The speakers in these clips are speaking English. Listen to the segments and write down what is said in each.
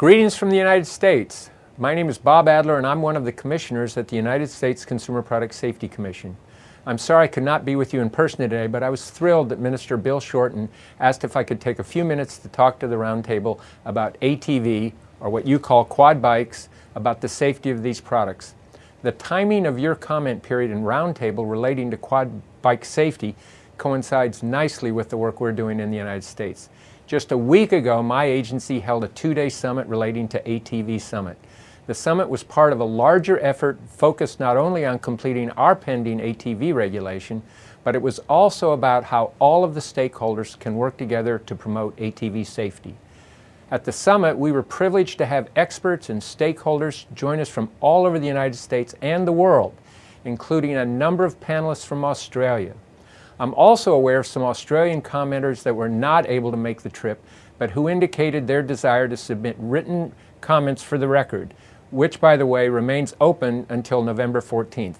Greetings from the United States. My name is Bob Adler and I'm one of the commissioners at the United States Consumer Product Safety Commission. I'm sorry I could not be with you in person today, but I was thrilled that Minister Bill Shorten asked if I could take a few minutes to talk to the roundtable about ATV, or what you call quad bikes, about the safety of these products. The timing of your comment period and roundtable relating to quad bike safety coincides nicely with the work we're doing in the United States. Just a week ago, my agency held a two-day summit relating to ATV Summit. The summit was part of a larger effort focused not only on completing our pending ATV regulation, but it was also about how all of the stakeholders can work together to promote ATV safety. At the summit, we were privileged to have experts and stakeholders join us from all over the United States and the world, including a number of panelists from Australia. I'm also aware of some Australian commenters that were not able to make the trip, but who indicated their desire to submit written comments for the record, which, by the way, remains open until November 14th.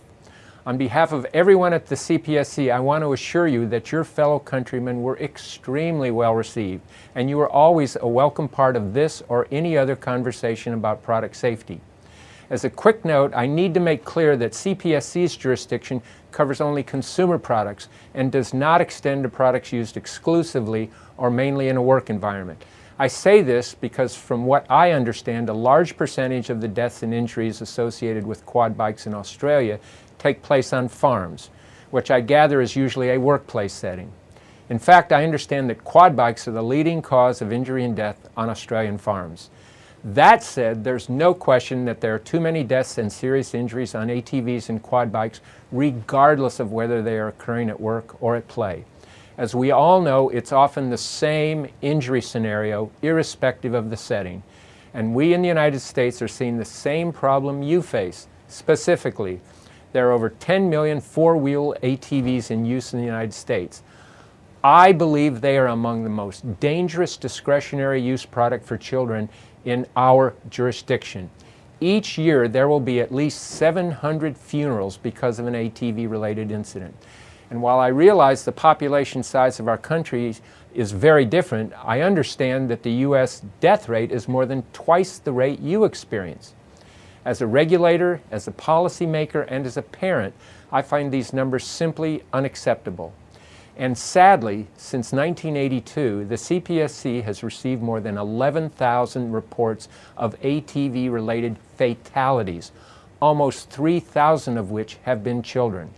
On behalf of everyone at the CPSC, I want to assure you that your fellow countrymen were extremely well received, and you are always a welcome part of this or any other conversation about product safety. As a quick note, I need to make clear that CPSC's jurisdiction covers only consumer products and does not extend to products used exclusively or mainly in a work environment. I say this because from what I understand, a large percentage of the deaths and injuries associated with quad bikes in Australia take place on farms, which I gather is usually a workplace setting. In fact, I understand that quad bikes are the leading cause of injury and death on Australian farms. That said, there's no question that there are too many deaths and serious injuries on ATVs and quad bikes, regardless of whether they are occurring at work or at play. As we all know, it's often the same injury scenario, irrespective of the setting. And we in the United States are seeing the same problem you face. Specifically, there are over 10 million four-wheel ATVs in use in the United States. I believe they are among the most dangerous discretionary use product for children in our jurisdiction. Each year there will be at least 700 funerals because of an ATV related incident. And while I realize the population size of our country is very different, I understand that the U.S. death rate is more than twice the rate you experience. As a regulator, as a policymaker, and as a parent, I find these numbers simply unacceptable. And sadly, since 1982, the CPSC has received more than 11,000 reports of ATV-related fatalities, almost 3,000 of which have been children.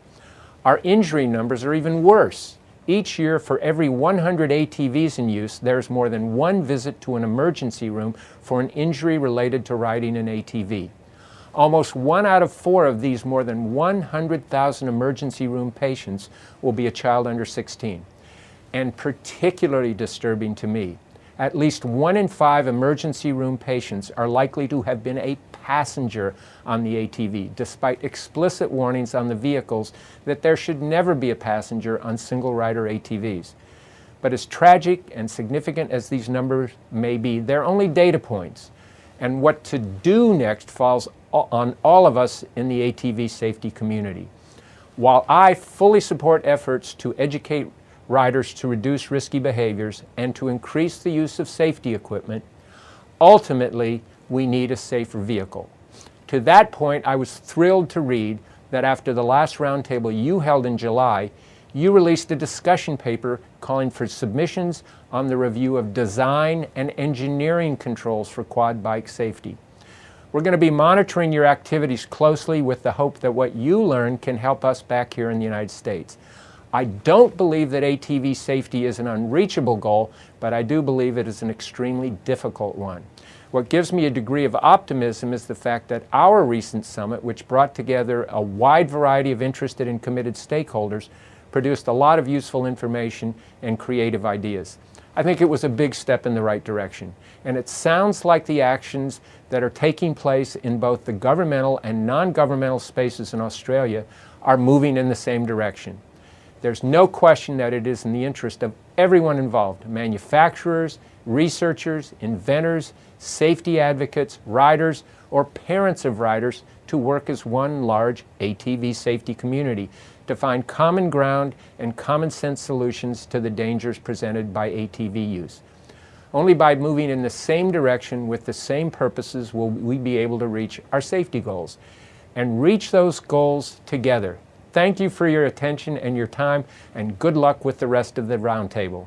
Our injury numbers are even worse. Each year, for every 100 ATVs in use, there's more than one visit to an emergency room for an injury related to riding an ATV. Almost one out of four of these more than 100,000 emergency room patients will be a child under 16. And particularly disturbing to me, at least one in five emergency room patients are likely to have been a passenger on the ATV, despite explicit warnings on the vehicles that there should never be a passenger on single rider ATVs. But as tragic and significant as these numbers may be, they're only data points. And what to do next falls on all of us in the ATV safety community. While I fully support efforts to educate riders to reduce risky behaviors and to increase the use of safety equipment, ultimately we need a safer vehicle. To that point, I was thrilled to read that after the last roundtable you held in July, you released a discussion paper calling for submissions on the review of design and engineering controls for quad bike safety. We're going to be monitoring your activities closely with the hope that what you learn can help us back here in the United States. I don't believe that ATV safety is an unreachable goal, but I do believe it is an extremely difficult one. What gives me a degree of optimism is the fact that our recent summit, which brought together a wide variety of interested and committed stakeholders, produced a lot of useful information and creative ideas. I think it was a big step in the right direction. And it sounds like the actions that are taking place in both the governmental and non-governmental spaces in Australia are moving in the same direction. There's no question that it is in the interest of everyone involved, manufacturers, researchers, inventors, safety advocates, riders, or parents of riders to work as one large ATV safety community to find common ground and common sense solutions to the dangers presented by ATV use. Only by moving in the same direction with the same purposes will we be able to reach our safety goals and reach those goals together. Thank you for your attention and your time, and good luck with the rest of the roundtable.